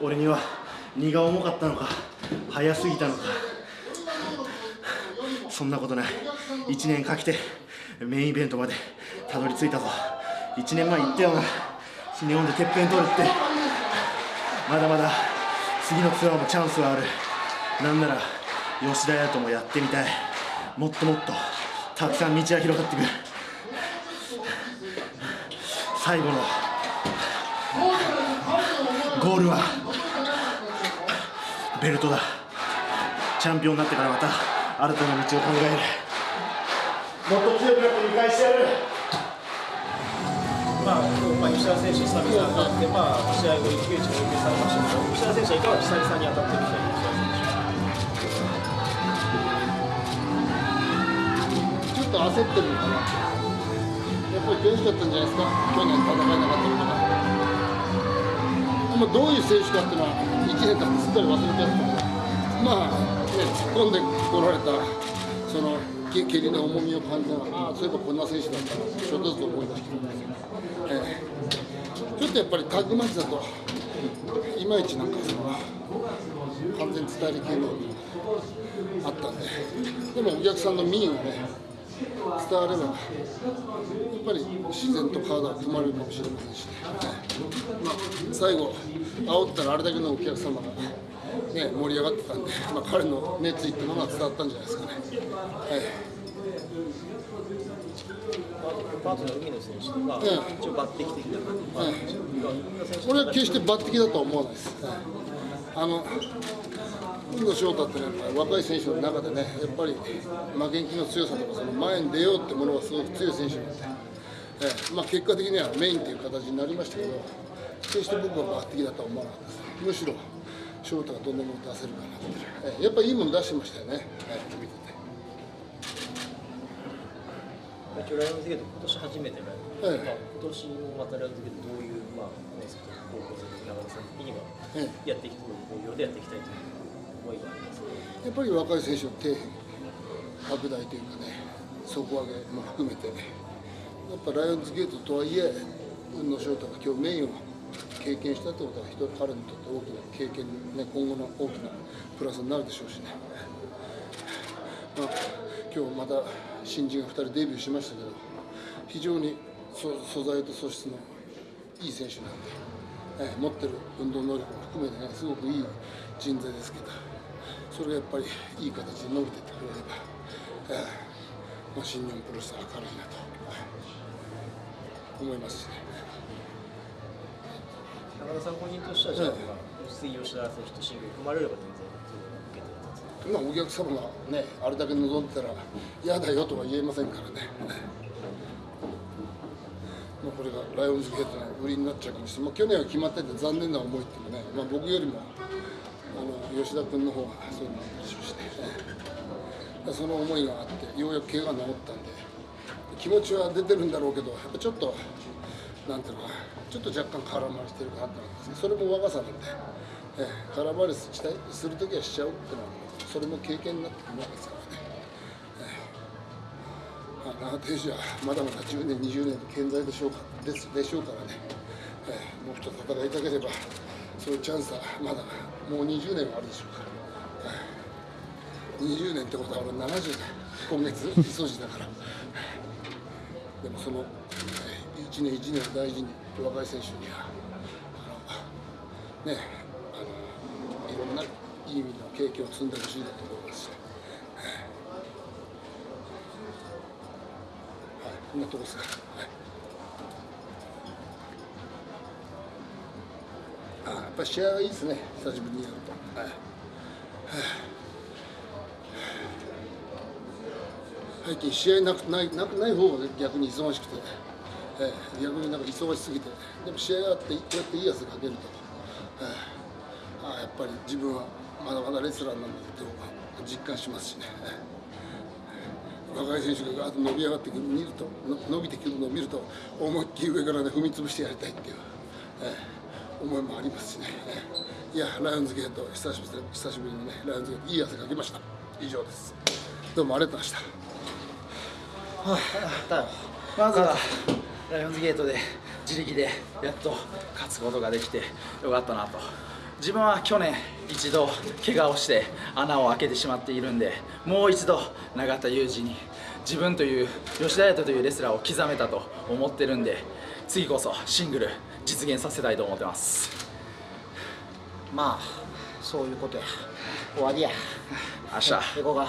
俺には荷が重かったのか早すぎたのか。そんなことない。1年かけてメインイベントまでたどり着いたぞ。1年前言ったよな日本でてっぺん取るって。まだまだ次のツアーもチャンスはある。なんなら吉田屋ともやってみたい。もっともっとたくさん道が広がっていく。最後のゴールは。ベルトだ。チャンピオンになってからまた新たな道を考える。もっと強くなって見返してやる。まあ、まあ、吉田選手、久々に当たって、まあ、試合後、一騎打ちを要求されましたけど、吉田選手はいかが久々に当たってみて、ちょっと焦ってるのかな。やっぱり悔しかったんじゃないですか？去年戦えなかったのかまあ、どういう選手かっていうのは1年経ってすっかり忘れてやったけどまあ、ね、突っ込んでこられたその蹴りの重みを感じながらああそういえばこんな選手だったなちょっとずつ思い出してきたんです、ええちょっとやっぱりタッグマッチだといまいちなんかその完全に伝える系のあったんででもお客さんの民意をね伝わればやっぱり自然と体が組まれるかもしれませんしね、まあ、最後煽ったらあれだけのお客様が、ね、盛り上がってたんで、まあ、彼の熱意っていうのが伝わったんじゃないですかね。はい。パートの海野選手とか、ええ。一応抜擢的な感じ、まあ、海野選手これは決して抜擢だとは思わないです。あの海野翔太ってね、若い選手の中でね、やっぱり負けん気の強さとか、その前に出ようってものがすごく強い選手なんで、ええまあ、結果的にはメインという形になりましたけど、決して僕は抜擢だとは思わなかったです。むしろ翔太がどんなもの出せるかなって、ええやっぱりいいもの出してましたよね、ええ見てて。ライオンズゲート、今年初めてライオンズ、ええ。まあ、今年もまたライオンズゲート、どういう、まあ、ね、その高校生的な長田さん的には、ええ。やっていきたい、工業でやっていきたいという思いがあります、やっぱり若い選手の底辺拡大というかね、底上げも含めて、やっぱライオンズゲートとはいえ、雲野翔太が今日メインを経験したってことは、彼にとって大きな経験、ね、今後の大きなプラスになるでしょうしね。まあ、今日また新人が2人デビューしましたけど、非常に素材と素質のいい選手なんで、え持ってる運動能力も含めてね、すごくいい人材ですけど、それがやっぱりいい形で伸びていってくれれば、ええまあ、新日本プロレスは明るいなと、はい思いますしね。長田さん本人としては、じゃあ、次、吉田選手とシングル組まれれば全然、まあ、お客様がね、あれだけ望んでたら、嫌だよとは言えませんからね。まあ、これがライオンズゲートの売りになっちゃうかもしれない、まあ、去年は決まってて残念な思いっていうのはね、まあ、僕よりも吉田君の方がそういうのでしょうしね、だからその思いがあって、ようやく怪我が治ったんで、気持ちは出てるんだろうけど、やっぱちょっと、なんていうのかな、ちょっと若干空回りしてるかなと思うんです、それも若さなんで、ええ空回りしたいするときはしちゃうっていうのは、それも経験になってくるわけですからね。まあ、長手選手はまだまだ10年、20年健在でしょうかですでしょうからね、ええもう一つ戦いたければ、そういうチャンスはまだもう20年はあるでしょうから、20年ってことは俺70年、今月、磯路だから、でもその、ええ一年一年を大事に、若い選手には、ね、あのいろんないい意味の経験を積んでほしいなと思いますし。はい、こんなとこですか。はい。ぱり試合はいいですね。久しぶりにやると。はい。最近試合なくないなくない方が逆に忙しくて、ええ逆になんか忙しすぎて、でも試合があってこうやっていい汗かけると、ええあやっぱり自分はまだまだレスラーなんだと実感しますしね。ええ若い選手がガーッと伸び上がってくる見るとの伸びてくるのを見ると思いっきり上からね踏み潰してやりたいっていう、ええ思いもありますしね、ええいやライオンズゲート久しぶり久しぶりにねライオンズゲートいい汗かきました。以上です。どうもありがとうございました。まずはライオンズゲートで自力でやっと勝つことができてよかったなと。自分は去年一度怪我をして穴を開けてしまっているんでもう一度永田裕二に自分という吉田彩斗というレスラーを刻めたと思ってるんで次こそシングル実現させたいと思ってます。まあそういうことや。終わりや。明日。行こうか